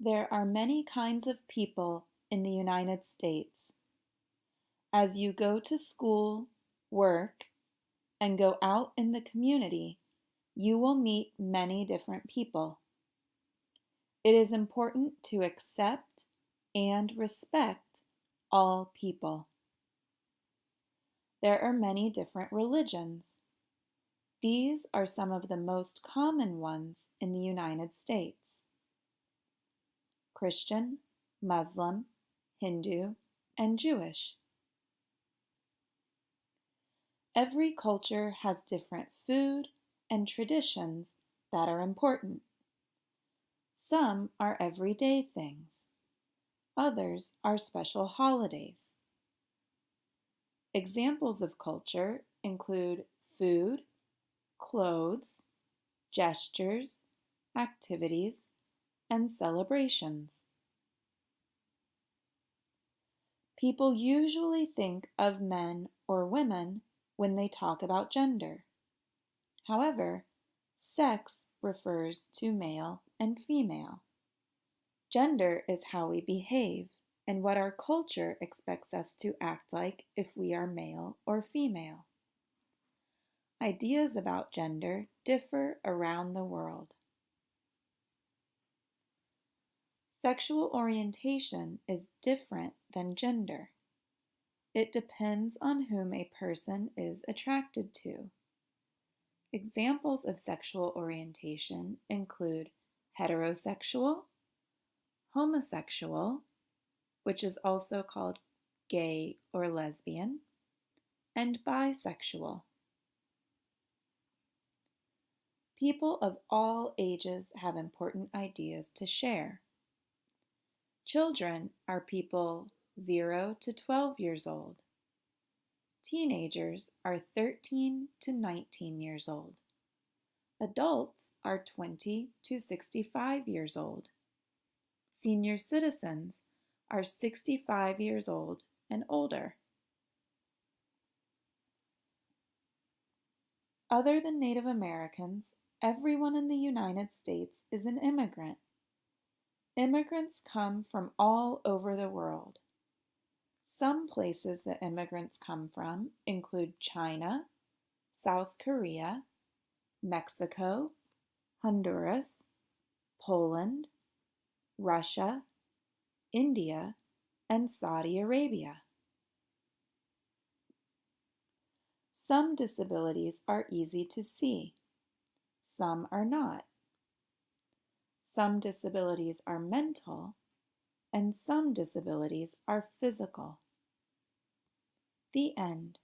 There are many kinds of people in the United States. As you go to school, work, and go out in the community, you will meet many different people. It is important to accept and respect all people. There are many different religions. These are some of the most common ones in the United States. Christian, Muslim, Hindu, and Jewish. Every culture has different food and traditions that are important. Some are everyday things. Others are special holidays. Examples of culture include food, clothes, gestures, activities, and celebrations. People usually think of men or women when they talk about gender. However, sex refers to male and female. Gender is how we behave and what our culture expects us to act like if we are male or female. Ideas about gender differ around the world. Sexual orientation is different than gender. It depends on whom a person is attracted to. Examples of sexual orientation include heterosexual, homosexual, which is also called gay or lesbian, and bisexual. People of all ages have important ideas to share. Children are people 0 to 12 years old. Teenagers are 13 to 19 years old. Adults are 20 to 65 years old. Senior citizens are 65 years old and older. Other than Native Americans, everyone in the United States is an immigrant. Immigrants come from all over the world. Some places that immigrants come from include China, South Korea, Mexico, Honduras, Poland, Russia, India, and Saudi Arabia. Some disabilities are easy to see. Some are not. Some disabilities are mental, and some disabilities are physical. The end.